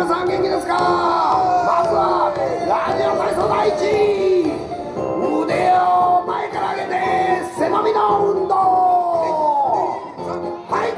皆さん元気ですか？まずはラジオ体操第一。腕を前から上げて背伸びの運動。はい。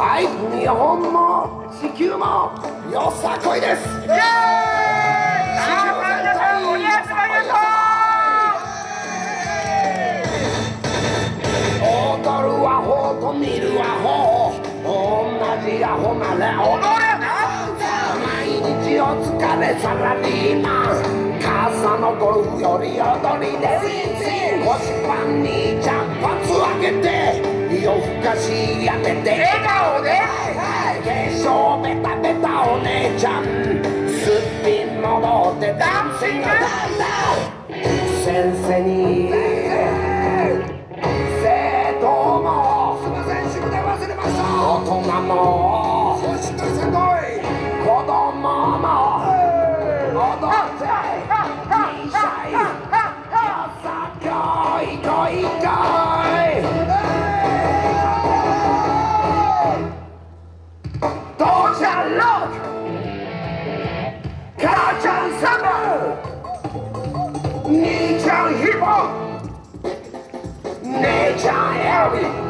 はい日本も地球もよさこいです。イエーイ踊るアホと見るアホ同じアホなら踊れ。な毎日お疲れサラリーマン傘のゴルフより踊りで腰パンにちゃんぱつあげて夜更かしやめて笑顔で。化粧ベタベタお姉ちゃん。すっぴん戻ってダンシング。ダンダン先生に。生徒も。すいません忘れました大人も。しっかりせんこい。子供もちゃ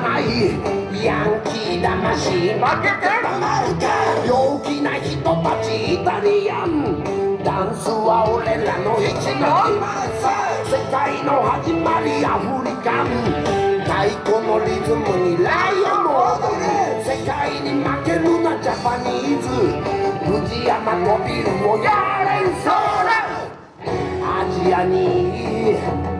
止まらない。ヤンキー魂。負けてたまるか。陽気な人たち。イタリアン。ダンスは俺らの一の世界の始まりアフリカン。太鼓のリズムにライオンも踊る世界に負けるなジャパニーズ。藤山とビルをやれんそうアジアに。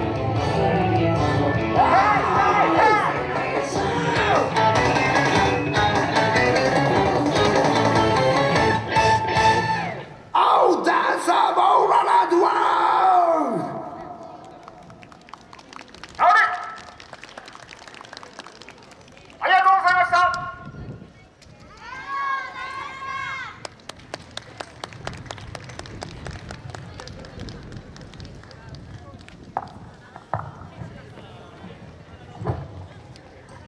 Thank you.